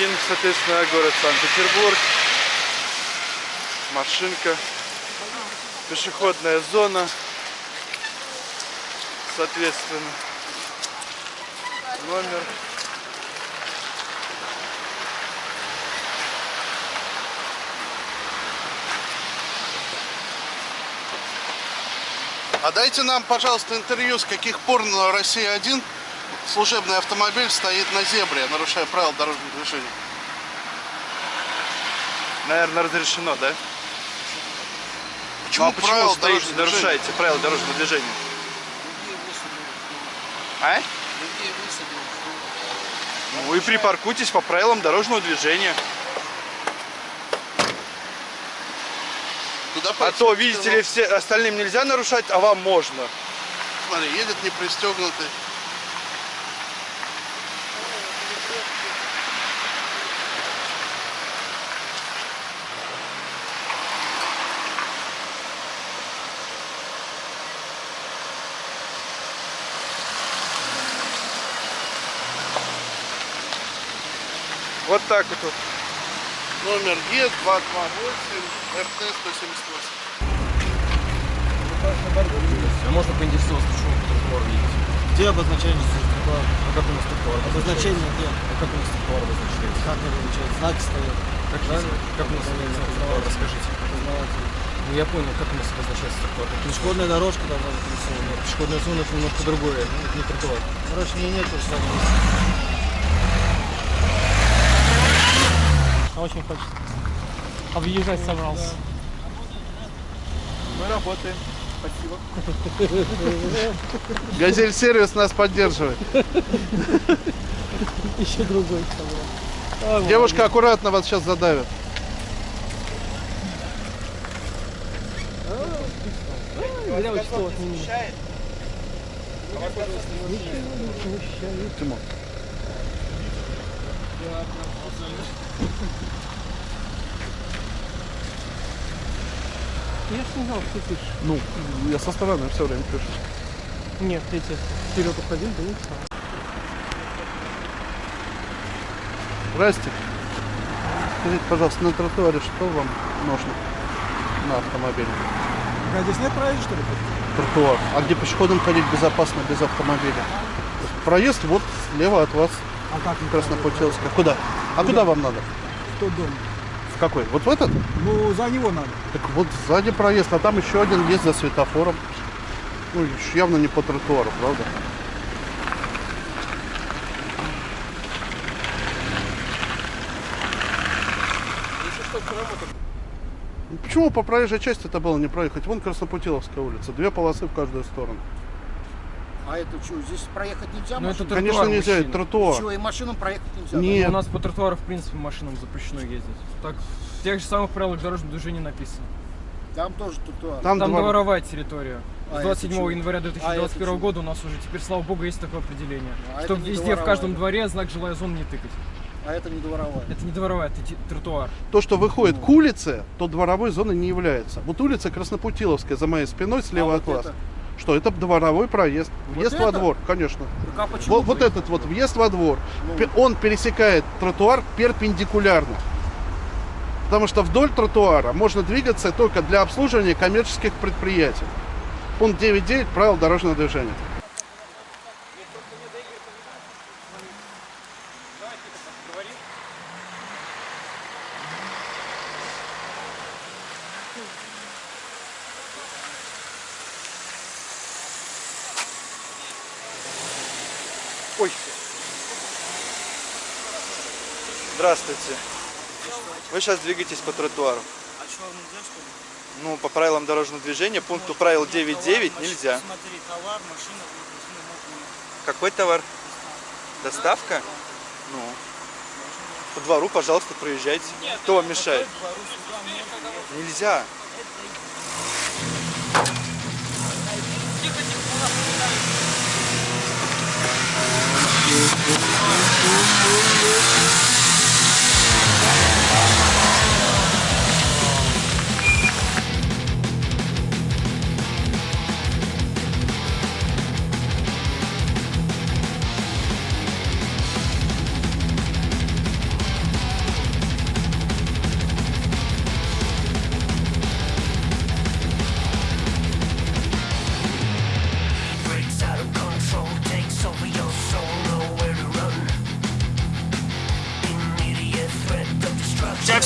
Один, соответственно, город Санкт-Петербург. Машинка. Пешеходная зона. Соответственно. Номер. А дайте нам, пожалуйста, интервью, с каких пор на Россия-1 служебный автомобиль стоит на зебре, нарушая правила дорожного движения. Наверное, разрешено, да? Почему ну, а почему правила стоите, дорожного движения? нарушаете правила дорожного движения? А? Ну и припаркуйтесь по правилам дорожного движения. Туда А то, видите ли, все остальным нельзя нарушать, а вам можно. Смотри, едет не пристегнутый. Вот так вот. вот. Номер Е228 РТ-178. А можно поинтересоваться, почему по тротуару едете? Где обозначение тротуара? А как у нас тротуар? Обозначение где? А как у нас тротуар обозначается? Как обозначается? Знаки стоят. Как, есть? как у нас тротуар? Расскажите. Познаватель. Ну я понял, как у нас обозначается тротуар. Пешеходная дорожка должна быть нарисована. Пешеходная зона это немножко другое, это не тротуар. Короче, мне нет сами. Очень хочется. Объезжать собрался. Мы работаем. Спасибо. Газель сервис нас поддерживает. Еще другой собрал. Девушка, аккуратно вас сейчас задавит. Зря не. Тимон. Я ж не знал, что ты пишешь. Ну, я со стороны все время пишу. Нет, эти вперед уходил, да не знаю. Здрасте. Скажите, пожалуйста, на тротуаре что вам нужно на автомобиле? А здесь нет проезда, что ли? Тротуар. А где пешеходам ходить безопасно без автомобиля? Проезд вот слева от вас, А как? Краснопутиловская. Куда? А куда вам надо? В тот дом. В какой? Вот в этот? Ну, за него надо. Так вот сзади проезд, а там еще один есть за светофором. Ну, явно не по тротуару, правда? Ну, Почему по проезжей части это было не проехать? Вон Краснопутиловская улица, две полосы в каждую сторону. А это что, здесь проехать нельзя? Ну, это тротуар, Конечно нельзя, это тротуар. Чего, и машинам проехать нельзя? Нет. У нас по тротуару, в принципе, машинам запрещено ездить. Так, в тех же самых правилах дорожного движения написано. Там тоже тротуар. Там, Там двор- дворовая территория. А С это 27 чё? января А это 2021 чё? года у нас уже теперь, слава богу, есть такое определение. А что везде, в дворовая, каждом да? дворе знак «Жилая зона» не тыкать. А это не дворовая. Это не дворовая, это тротуар. То, что выходит к улице, то дворовой зоной не является. Вот улица Краснопутиловская за моей спиной слева А от вот вас. это? Что, это дворовой проезд. Въезд во это? двор, конечно. Так а? Вот, вот этот вот въезд во двор. Ну. Он пересекает тротуар перпендикулярно. Потому что вдоль тротуара можно двигаться только для обслуживания коммерческих предприятий. Пункт 9.9 правил дорожного движения. Ой. Здравствуйте. Вы сейчас двигаетесь по тротуару. А что, нельзя, что ли? Ну, по правилам дорожного движения, пункту правил 9.9 нельзя. Смотри, товар, машина, Какой товар? Доставка? Ну. По двору, пожалуйста, проезжайте. Кто вам мешает? Нельзя.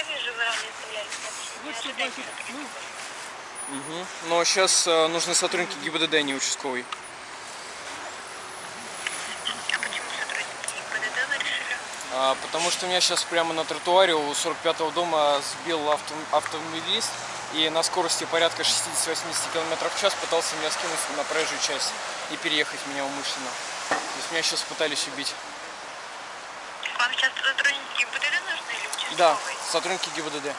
Я вижу, вы ранее оставляли сообщение. Угу. Но сейчас э, нужны сотрудники ГИБДД, а не участковый. А почему сотрудники ГИБДД вы решили? А, потому что меня сейчас прямо на тротуаре у 45-го дома сбил авто, автомобилист и на скорости порядка 60-80 км в час пытался меня скинуть на проезжую часть и переехать меня умышленно. То есть меня сейчас пытались убить. Вам сейчас сотрудники ГИБДД нужны или участковый? Да, сотрудники ГИБДД.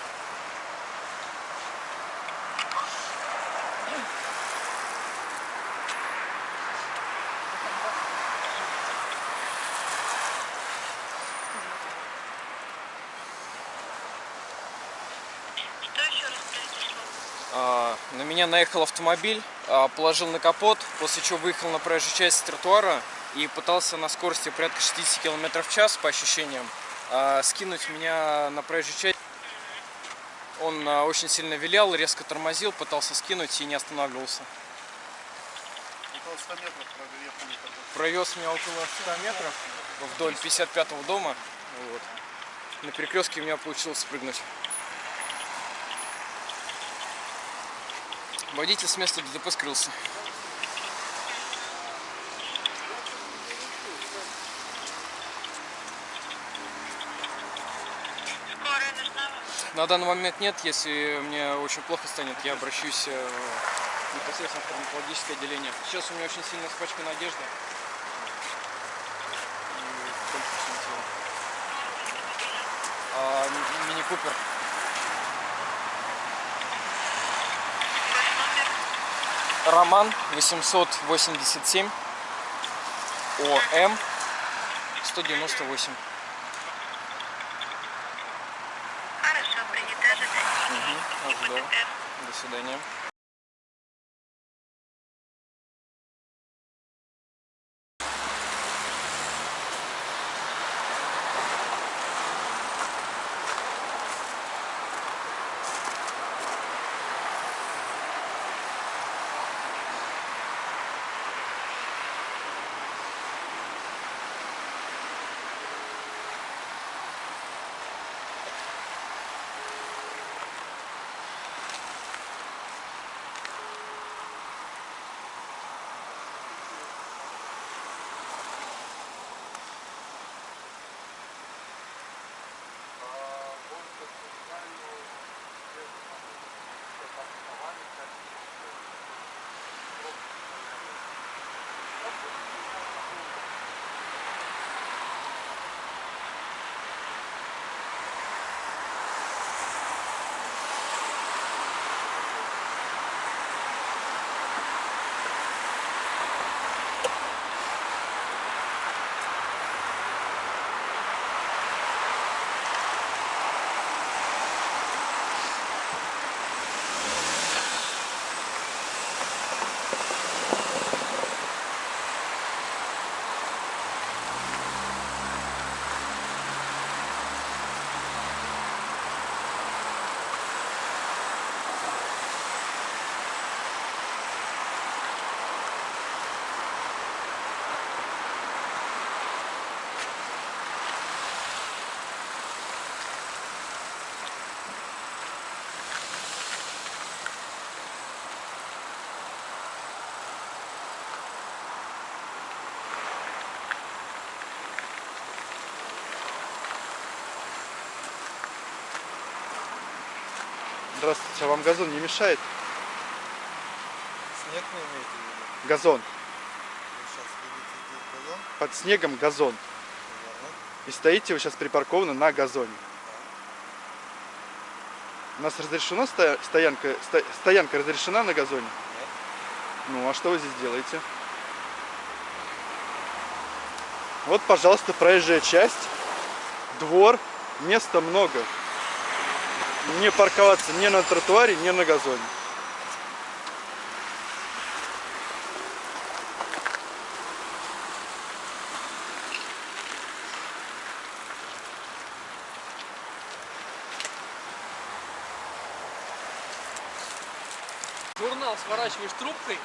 А, на меня наехал автомобиль, а, положил на капот, после чего выехал на проезжую часть тротуара и пытался на скорости порядка 60 км в час, по ощущениям, скинуть меня на проезжую часть. Он а, очень сильно вилял, резко тормозил, пытался скинуть и не останавливался. Около 100 метров. Провез меня около 100 метров вдоль 55-го дома. Вот. На перекрестке у меня получилось спрыгнуть. Водитель с места ДТП скрылся. На данный момент нет. Если мне очень плохо станет, я обращусь э, непосредственно в травматологическое отделение. Сейчас у меня очень сильно испачкана одежда. А, мини-купер. Роман 887 ОМ 198. Хорошо, принято ожидаю. ГИБДД. До свидания. Здравствуйте, а вам газон не мешает? Снег не имеете в виду? Газон. Вы сейчас видите здесь газон, Под снегом газон. верно? И стоите вы сейчас припаркованы на газоне. У нас разрешена стоянка, сто- стоянка разрешена на газоне? Нет. Ну, а что вы здесь делаете? Вот, пожалуйста, проезжая часть, двор, места много. Не парковаться ни на тротуаре, ни на газоне. Журнал сворачиваешь трубкой.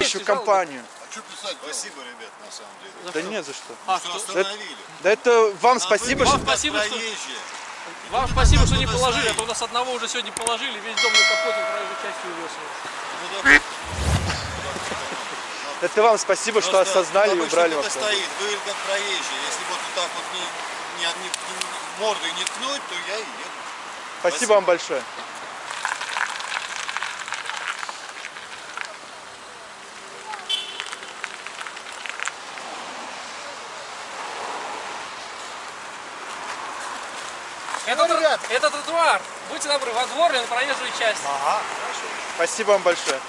Ищу компанию. Что писать? Спасибо, ребят, на самом деле. Да нет за что. А, Что что? остановили. Да это вам А спасибо, что... как спасибо, что- проезжие. Вам спасибо, что не положили, а то у нас одного уже сегодня положили, весь дом на капоте проезжей частью увез. Ну, да. Это вам спасибо, что осознали и убрали вас. стоит, вы как проезжие. Если вот так вот не, не, не, не- мордой не ткнуть, то я и еду. Спасибо вам большое. Это, тр- это тротуар. Будьте добры, во двор или на проезжую часть. Спасибо вам большое.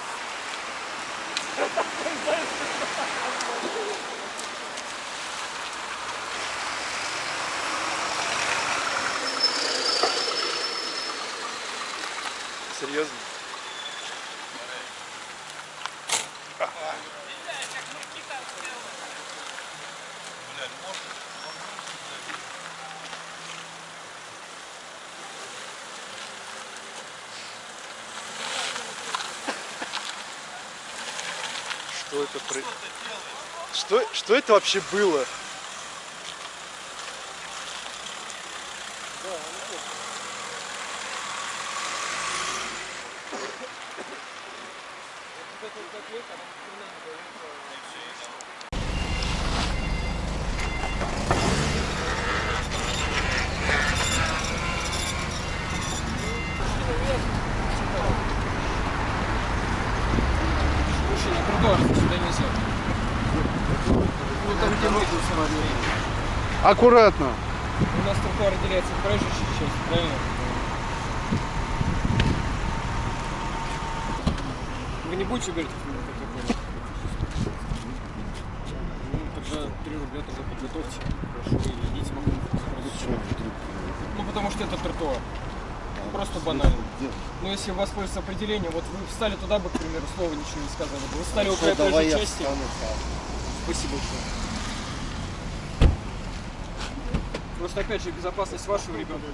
Серьезно? Что это. Что, что это вообще было? Слушай, тротуар сюда нельзя. Ну там Аккуратно. У нас тротуар отделяется от проезжей части, правильно? Вы не будете говорить, как я понял? Ну, тогда 3 рубля тогда подготовьте. Прошу, и идите могу Ну, потому что это тротуар. Просто банально. Ну, если воспользоваться определением, вот вы встали туда бы, к примеру, слова ничего не сказали бы. Вы встали около проезжей части. Спасибо большое. Просто, опять же, безопасность вашего ребенка.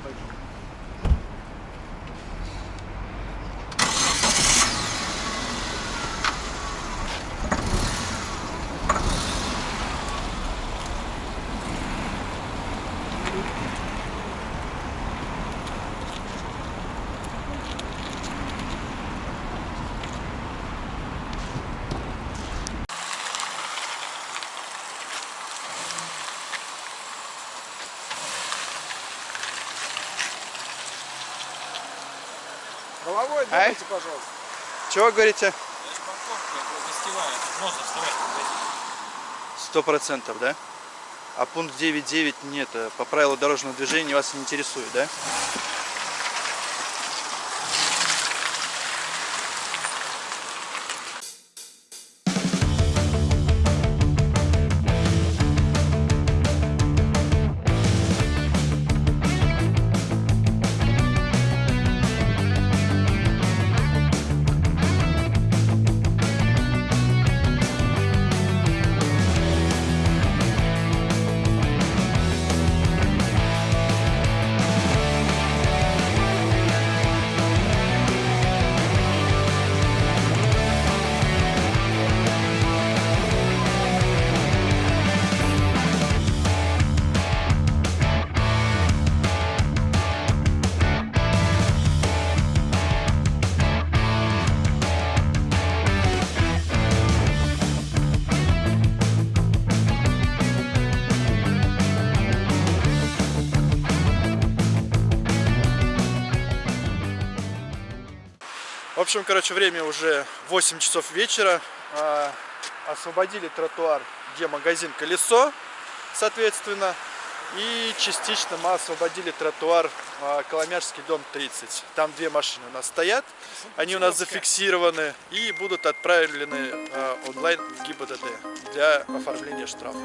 Головой думайте, пожалуйста. Чего вы говорите? Сто процентов, да? А пункт 9.9 нет, э, по правилу дорожного движения вас не интересует, да? Общем, короче, время уже 8 часов вечера. А, освободили тротуар, где магазин «Колесо», соответственно. И частично мы освободили тротуар а, Коломяжский дом 30. Там две машины у нас стоят. Они у нас зафиксированы и будут отправлены а, онлайн в ГИБДД для оформления штрафа.